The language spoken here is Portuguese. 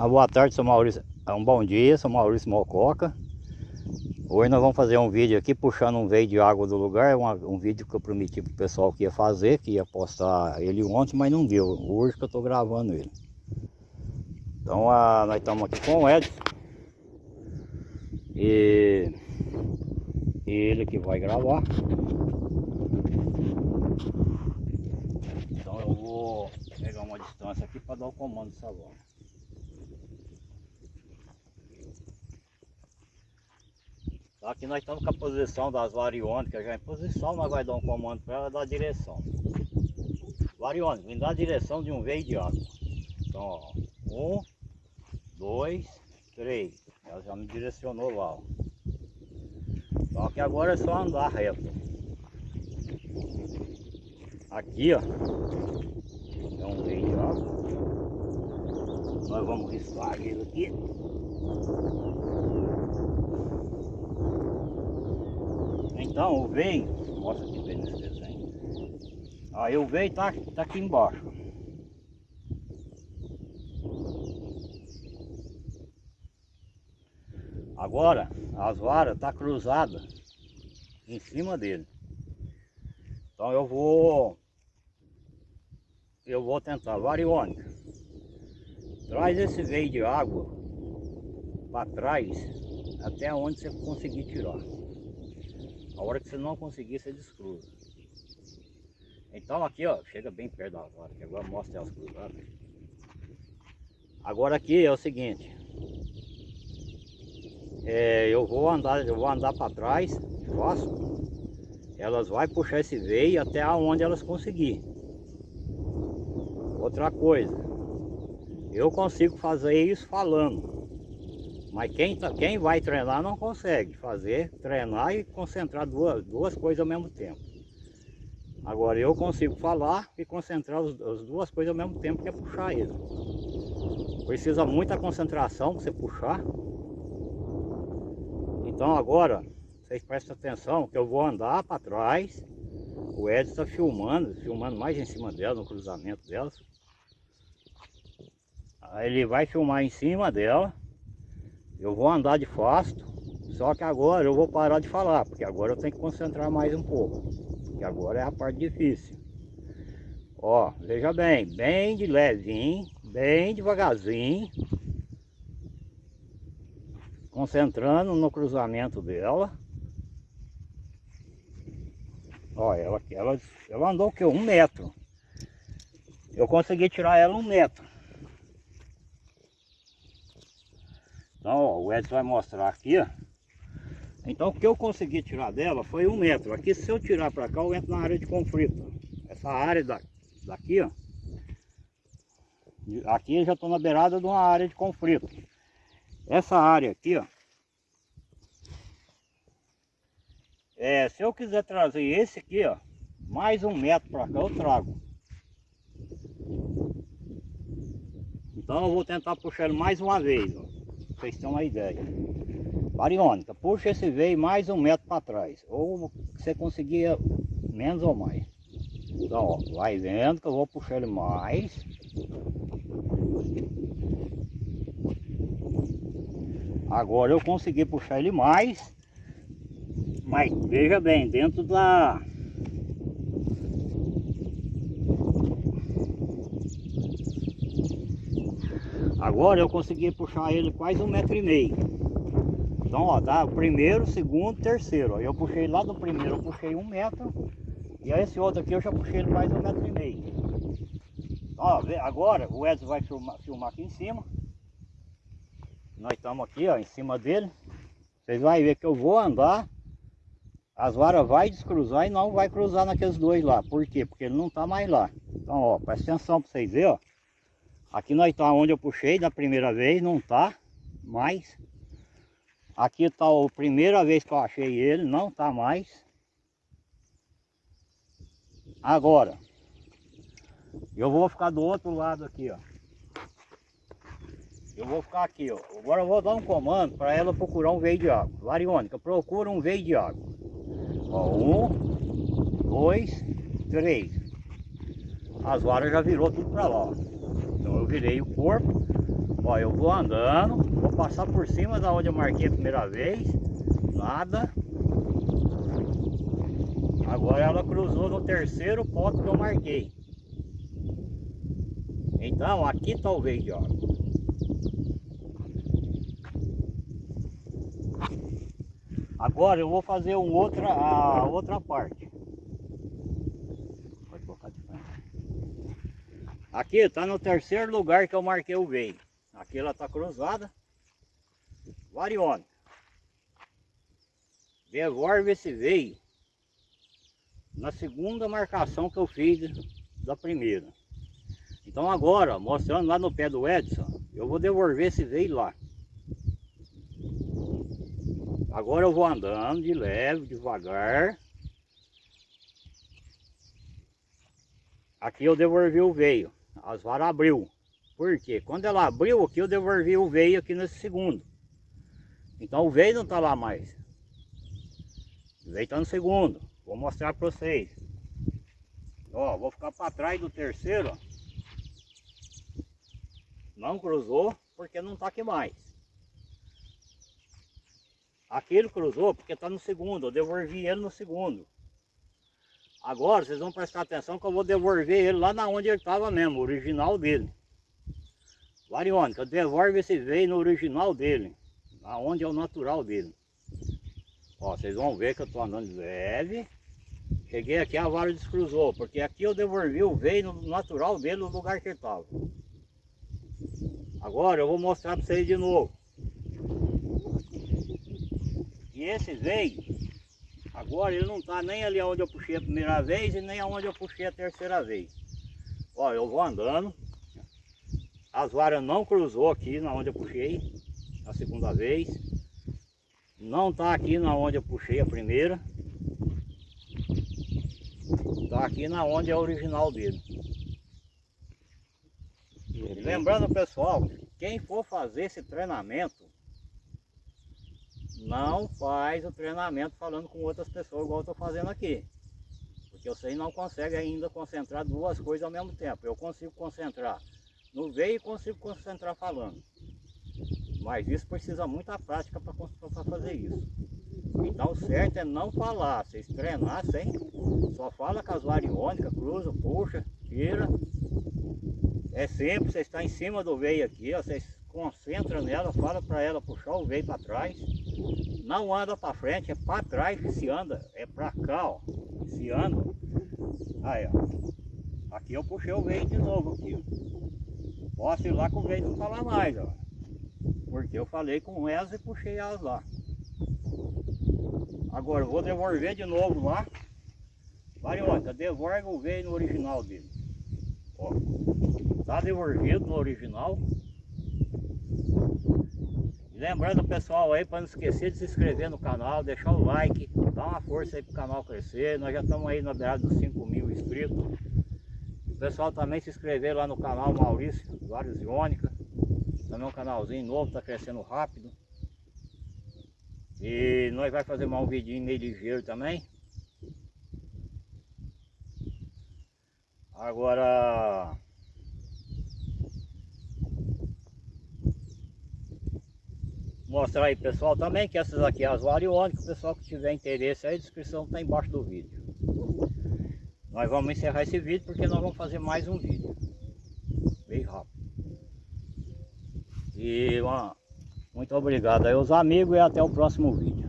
Uma boa tarde, sou Maurício. É um bom dia, sou Maurício Mococa. Hoje nós vamos fazer um vídeo aqui puxando um veio de água do lugar. Um, um vídeo que eu prometi pro pessoal que ia fazer, que ia postar ele ontem, mas não deu. Hoje que eu tô gravando ele. Então a, nós estamos aqui com o Edson. E ele que vai gravar. Então eu vou pegar uma distância aqui para dar o comando do salão. Aqui nós estamos com a posição das variônicas já em posição, nós vamos dar um comando para ela dar direção. Variônica, dar a direção de um veio de água. Então, ó, um, dois, três. Ela já me direcionou lá, ó. Só que agora é só andar reto. Aqui, ó, é um veio de água. Nós vamos riscar ele aqui. Então o veio, mostra aqui bem nesse desenho. Aí o veio tá, tá aqui embaixo. Agora as varas tá cruzada em cima dele. Então eu vou eu vou tentar variônica. Traz esse veio de água para trás até onde você conseguir tirar. A hora que você não conseguir, você descruza. Então aqui, ó, chega bem perto da vara, que agora mostra elas cruzadas. Agora aqui é o seguinte. É, eu vou andar, eu vou andar para trás, faço. Elas vai puxar esse veio até onde elas conseguir. Outra coisa, eu consigo fazer isso falando. Mas quem, tá, quem vai treinar não consegue fazer, treinar e concentrar duas, duas coisas ao mesmo tempo. Agora eu consigo falar e concentrar os, as duas coisas ao mesmo tempo, que é puxar ele. Precisa muita concentração para você puxar. Então agora, vocês prestem atenção que eu vou andar para trás. O Edson está filmando, filmando mais em cima dela, no cruzamento dela. Aí ele vai filmar em cima dela. Eu vou andar de fasto, só que agora eu vou parar de falar, porque agora eu tenho que concentrar mais um pouco. Porque agora é a parte difícil. Ó, veja bem, bem de levinho, bem devagarzinho. Concentrando no cruzamento dela. Ó, ela, ela, ela andou o que? Um metro. Eu consegui tirar ela um metro. Então, ó, o Edson vai mostrar aqui, ó. Então, o que eu consegui tirar dela foi um metro. Aqui, se eu tirar para cá, eu entro na área de conflito. Essa área da, daqui, ó. Aqui eu já estou na beirada de uma área de conflito. Essa área aqui, ó. É, se eu quiser trazer esse aqui, ó, mais um metro para cá, eu trago. Então eu vou tentar puxar ele mais uma vez, ó vocês terem uma ideia. Bariônica, puxa esse veio mais um metro para trás. Ou você conseguia menos ou mais. Então, ó, vai vendo que eu vou puxar ele mais. Agora eu consegui puxar ele mais. Mas veja bem, dentro da Agora eu consegui puxar ele quase um metro e meio. Então, ó, dá o primeiro, segundo, terceiro. Eu puxei lá do primeiro, eu puxei um metro. E esse outro aqui eu já puxei ele mais um metro e meio. Ó, agora o Edson vai filmar, filmar aqui em cima. Nós estamos aqui, ó, em cima dele. Vocês vão ver que eu vou andar. As varas vai descruzar e não vai cruzar naqueles dois lá. Por quê? Porque ele não está mais lá. Então, ó, presta atenção para vocês verem, ó. Aqui nós está onde eu puxei da primeira vez, não está mais. Aqui está a primeira vez que eu achei ele, não está mais. Agora, eu vou ficar do outro lado aqui, ó. Eu vou ficar aqui, ó. Agora eu vou dar um comando para ela procurar um veio de água. Variônica, procura um veio de água. Ó, um, dois, três. As varas já virou tudo para lá, ó. Virei o corpo. Ó, eu vou andando, vou passar por cima da onde eu marquei a primeira vez. Nada. Agora ela cruzou no terceiro ponto que eu marquei. Então aqui veio de água. Agora eu vou fazer um outra, a outra parte. Pode colocar de frente. Aqui está no terceiro lugar que eu marquei o veio. Aqui ela está cruzada. Variônica. Devolve esse veio na segunda marcação que eu fiz da primeira. Então agora, mostrando lá no pé do Edson, eu vou devolver esse veio lá. Agora eu vou andando de leve, devagar. Aqui eu devolvi o veio, as varas abriu. Por quê? Quando ela abriu aqui, eu devolvi o veio aqui nesse segundo. Então o veio não está lá mais. O veio está no segundo. Vou mostrar para vocês. Ó, vou ficar para trás do terceiro. Não cruzou porque não está aqui mais. Aquele cruzou porque está no segundo, eu devolvi ele no segundo. Agora vocês vão prestar atenção que eu vou devolver ele lá na onde ele estava mesmo, o original dele. Variônica, devolve esse veio no original dele, aonde é o natural dele. Ó, vocês vão ver que eu estou andando leve. Cheguei aqui, a vara descruzou, porque aqui eu devolvi o veio no natural dele, no lugar que ele estava. Agora eu vou mostrar para vocês de novo. E esse veio, agora ele não está nem ali onde eu puxei a primeira vez e nem onde eu puxei a terceira vez. Ó, eu vou andando. As varas não cruzou aqui na onde eu puxei a segunda vez. Não está aqui na onde eu puxei a primeira. Está aqui na onde é o original dele. lembrando pessoal, quem for fazer esse treinamento, não faz o treinamento falando com outras pessoas igual eu estou fazendo aqui. Porque vocês não conseguem ainda concentrar duas coisas ao mesmo tempo. Eu consigo concentrar no veio e consigo concentrar falando. Mas isso precisa muita prática para fazer isso. Então o certo é não falar, vocês treinar sem, só fala com as variônicas, cruza, puxa, tira. É sempre, você está em cima do veio aqui, ó, vocês concentram nela, fala para ela puxar o veio para trás. Não anda para frente, é para trás que se anda, é para cá, ó, se anda. Aí, ó. Aqui eu puxei o veio de novo aqui, ó. Posso ir lá com o veio não falar mais, ó. Porque eu falei com elas e puxei elas lá. Agora vou devolver de novo lá. Variônica, devolve o veio no original dele. Ó, tá devolvido no original. Lembrando pessoal aí para não esquecer de se inscrever no canal, deixar o like, dar uma força aí pro canal crescer. Nós já estamos aí na beirada dos 5 mil inscritos. O pessoal também se inscrever lá no canal Maurício Vários Iônica. Também um canalzinho novo, está crescendo rápido. E nós vai fazer mais um vidinho meio ligeiro também. Agora... Mostrar aí pessoal também que essas aqui as variônicas, o pessoal que tiver interesse aí, a descrição está embaixo do vídeo. Nós vamos encerrar esse vídeo porque nós vamos fazer mais um vídeo. Bem rápido. E uma, muito obrigado aí os amigos e até o próximo vídeo.